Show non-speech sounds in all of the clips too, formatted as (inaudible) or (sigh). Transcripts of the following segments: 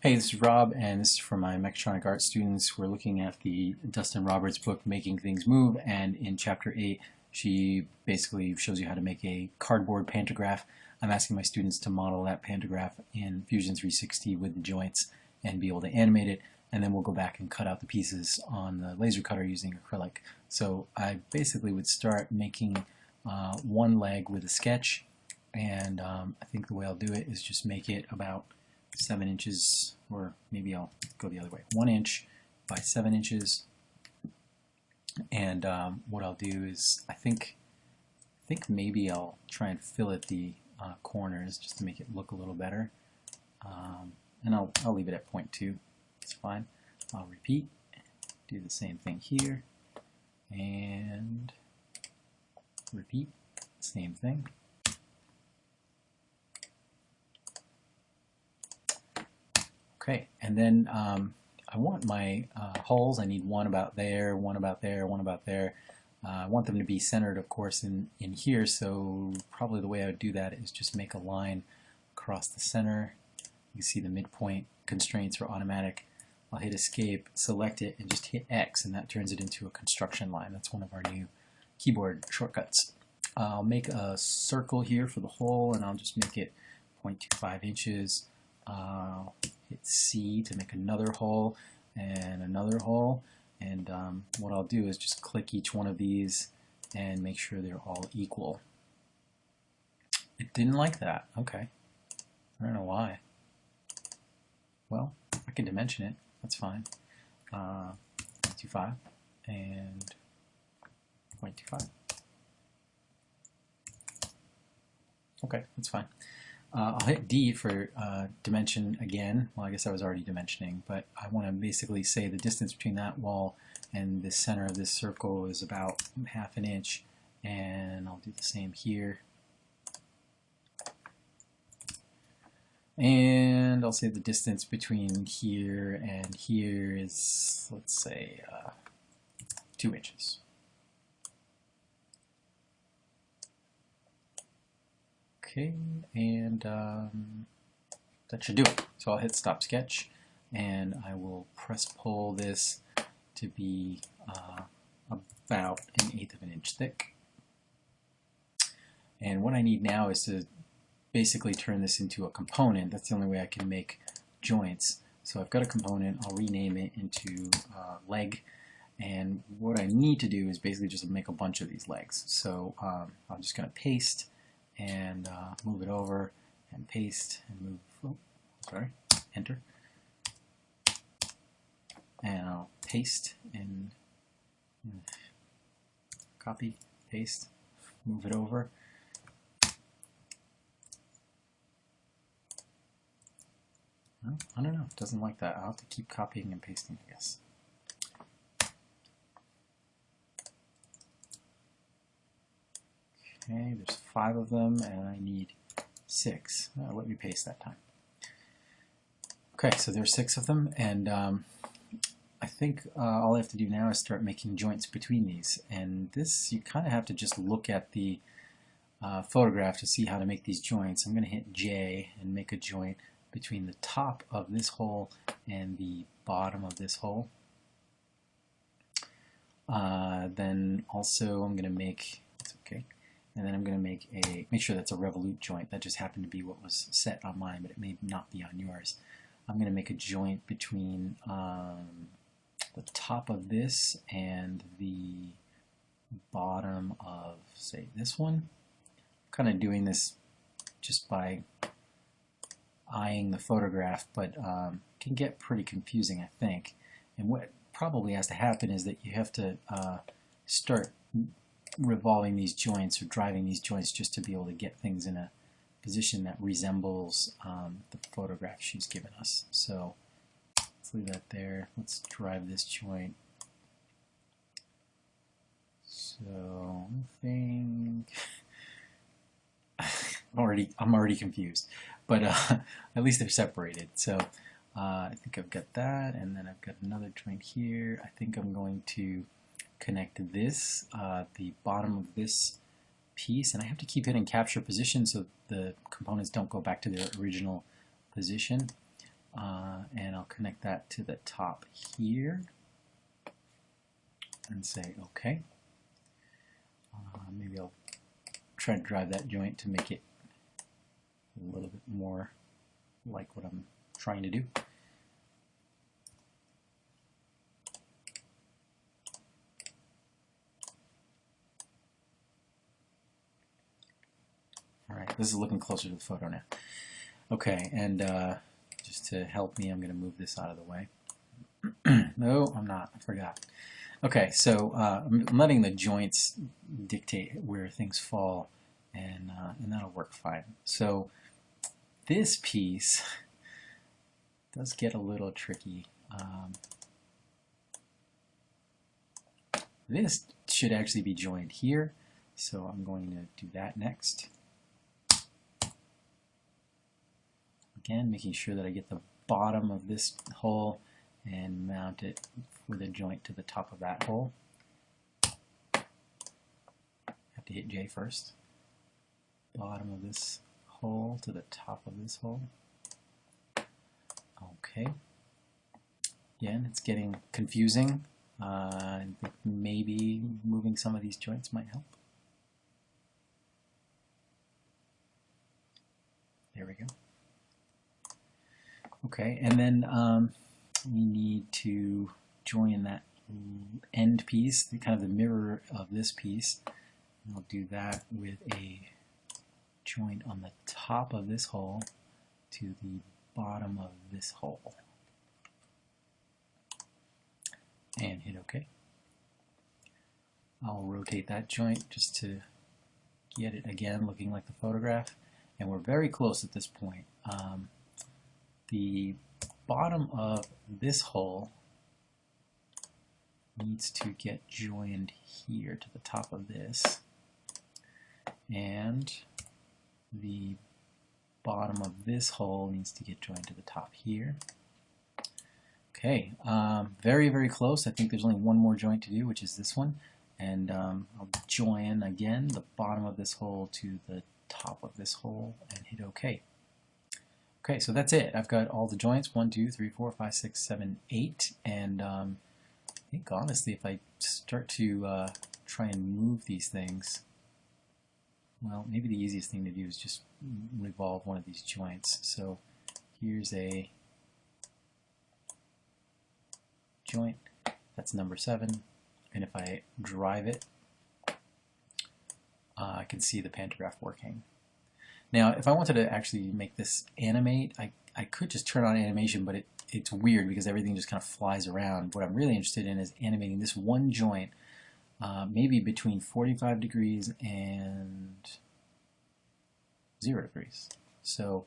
Hey, this is Rob, and this is for my mechatronic art students. We're looking at the Dustyn Roberts book, Making Things Move, and in Chapter 8, she basically shows you how to make a cardboard pantograph. I'm asking my students to model that pantograph in Fusion 360 with the joints and be able to animate it, and then we'll go back and cut out the pieces on the laser cutter using acrylic. So I basically would start making uh, one leg with a sketch, and um, I think the way I'll do it is just make it about seven inches, or maybe I'll go the other way, one inch by seven inches. And um, what I'll do is, I think, I think maybe I'll try and fillet the uh, corners just to make it look a little better. Um, and I'll, I'll leave it at 0.2. It's fine. I'll repeat, do the same thing here, and repeat, same thing. Okay, and then um, I want my uh, holes, I need one about there, one about there, one about there. Uh, I want them to be centered, of course, in, in here, so probably the way I would do that is just make a line across the center. You see the midpoint constraints are automatic. I'll hit escape, select it, and just hit X, and that turns it into a construction line. That's one of our new keyboard shortcuts. I'll make a circle here for the hole, and I'll just make it 0.25 inches. Uh, C to make another hole and another hole and um, what I'll do is just click each one of these and make sure they're all equal. It didn't like that. Okay. I don't know why. Well, I can dimension it. That's fine. Uh, 0.25 and 0.25. Okay, that's fine. Uh, I'll hit D for uh, dimension again. Well, I guess I was already dimensioning, but I want to basically say the distance between that wall and the center of this circle is about half an inch, and I'll do the same here. And I'll say the distance between here and here is, let's say, uh, two inches. Okay, and um, that should do it. So I'll hit stop sketch and I will press pull this to be uh, about an eighth of an inch thick. And what I need now is to basically turn this into a component. That's the only way I can make joints. So I've got a component, I'll rename it into uh, leg, and what I need to do is basically just make a bunch of these legs. So um, I'm just going to paste and uh, move it over and paste and move, oh, sorry, enter. And I'll paste and copy, paste, move it over. I don't know, it doesn't like that. I'll have to keep copying and pasting, I guess. Okay, there's five of them, and I need six. Uh, let me paste that time. Okay, so there's six of them, and um, I think uh, all I have to do now is start making joints between these. And this, you kind of have to just look at the uh, photograph to see how to make these joints. I'm going to hit J and make a joint between the top of this hole and the bottom of this hole. Uh, then also I'm going to make, and then I'm going to make a make sure that's a revolute joint. That just happened to be what was set on mine, but it may not be on yours. I'm going to make a joint between um, the top of this and the bottom of, say, this one. I'm kind of doing this just by eyeing the photograph, but um, can get pretty confusing, I think. And what probably has to happen is that you have to uh, start revolving these joints or driving these joints just to be able to get things in a position that resembles um, the photograph she's given us. So let's leave that there. Let's drive this joint. So I think (laughs) already I'm already confused, but uh, (laughs) at least they're separated. So uh, I think I've got that, and then I've got another joint here. I think I'm going to connect this, uh, the bottom of this piece, and I have to keep hitting capture position so the components don't go back to their original position. uh, and I'll connect that to the top here and say OK. Uh, maybe I'll try to drive that joint to make it a little bit more like what I'm trying to do. This is looking closer to the photo now. Okay, and uh, just to help me, I'm going to move this out of the way. (clears throat) no, I'm not. I forgot. Okay, so uh, I'm letting the joints dictate where things fall, and, uh, and that'll work fine. So this piece (laughs) does get a little tricky. Um, this should actually be joined here, so I'm going to do that next. Again, making sure that I get the bottom of this hole and mount it with a joint to the top of that hole. Have to hit J first. Bottom of this hole to the top of this hole. Okay. Again, it's getting confusing. Uh, maybe moving some of these joints might help. There we go. Okay, and then um, we need to join that end piece, the, kind of the mirror of this piece. And I'll do that with a joint on the top of this hole to the bottom of this hole. And hit OK. I'll rotate that joint just to get it again looking like the photograph. And we're very close at this point. Um, the bottom of this hole needs to get joined here to the top of this. And the bottom of this hole needs to get joined to the top here. Okay um, very very close. I think there's only one more joint to do which is this one. And um, I'll join again the bottom of this hole to the top of this hole and hit OK Okay, so that's it. I've got all the joints, one, two, three, four, five, six, seven, eight, and um, I think honestly if I start to uh, try and move these things, well, maybe the easiest thing to do is just revolve one of these joints. So here's a joint, that's number seven, and if I drive it, uh, I can see the pantograph working. Now, if I wanted to actually make this animate, I, I could just turn on animation, but it, it's weird because everything just kind of flies around. What I'm really interested in is animating this one joint, uh, maybe between 45 degrees and 0 degrees. So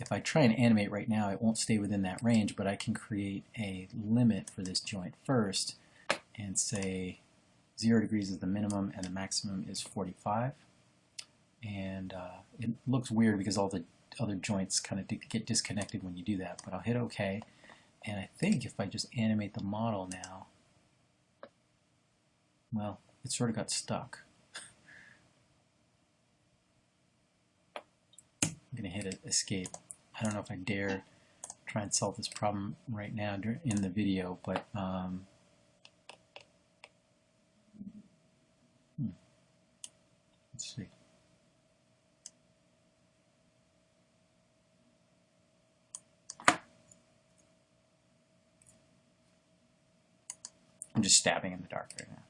if I try and animate right now, it won't stay within that range, but I can create a limit for this joint first and say 0 degrees is the minimum and the maximum is 45 and uh, it looks weird because all the other joints kind of get disconnected when you do that but I'll hit OK. And I think if I just animate the model now well it sort of got stuck. I'm gonna hit escape. I don't know if I dare try and solve this problem right now in the video but um, hmm. let's see I'm just stabbing in the dark right now.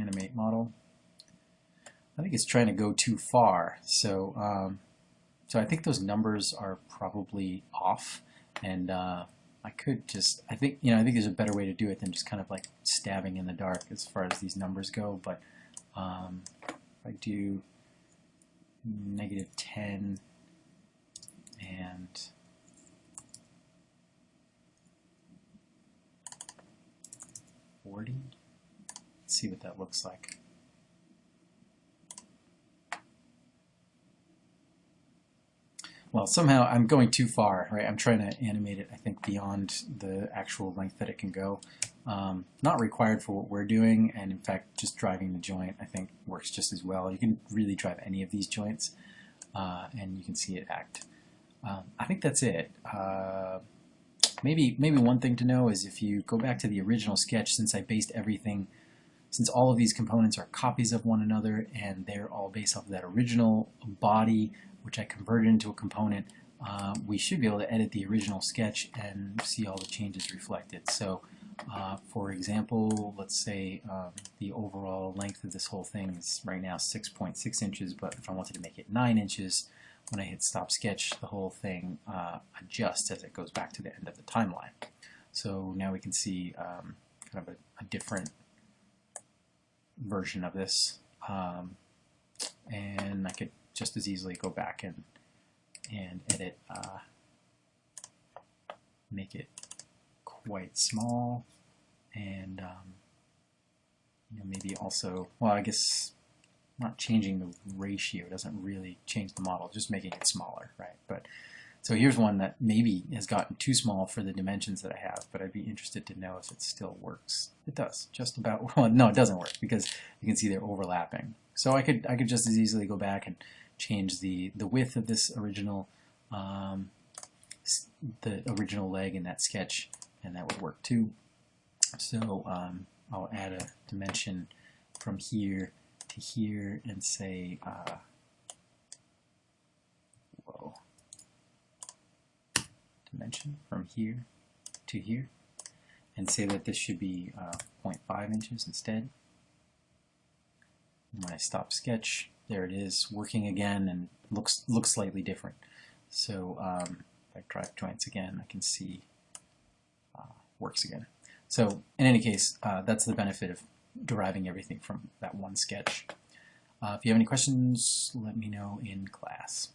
Animate model. I think it's trying to go too far. So, um, so I think those numbers are probably off. And uh, I could just, I think, you know, I think there's a better way to do it than just kind of like stabbing in the dark as far as these numbers go. But um, if I do negative 10 and 40. Let's see what that looks like. Well, somehow I'm going too far, right? I'm trying to animate it, I think, beyond the actual length that it can go. Um, not required for what we're doing, and in fact, just driving the joint, I think, works just as well. You can really drive any of these joints. uh, and you can see it act. Um, I think that's it. Uh, maybe maybe one thing to know is if you go back to the original sketch, since I based everything, since all of these components are copies of one another and they're all based off of that original body, which I converted into a component, uh, we should be able to edit the original sketch and see all the changes reflected. So uh, for example, let's say um, the overall length of this whole thing is right now 6.6 .6 inches, but if I wanted to make it 9 inches, when I hit stop sketch, the whole thing uh, adjusts as it goes back to the end of the timeline. So now we can see um, kind of a, a, different version of this. Um, and I could just as easily go back and, and edit, uh, make it quite small and um, you know, maybe also, well I guess not changing the ratio doesn't really change the model, just making it smaller, right? But so here's one that maybe has gotten too small for the dimensions that I have, but I'd be interested to know if it still works. It does, just about. (laughs) Well, no, it doesn't work because you can see they're overlapping. So I could I could just as easily go back and change the the width of this original um, the original leg in that sketch, and that would work too. So um, I'll add a dimension from here to here and say, uh, whoa, dimension from here to here, and say that this should be uh, 0.5 inches instead. When I stop sketch, there it is, working again and looks looks slightly different. So um, if I drive joints again, I can see uh, works again. So in any case, uh, that's the benefit of deriving everything from that one sketch. Uh, if you have any questions, let me know in class.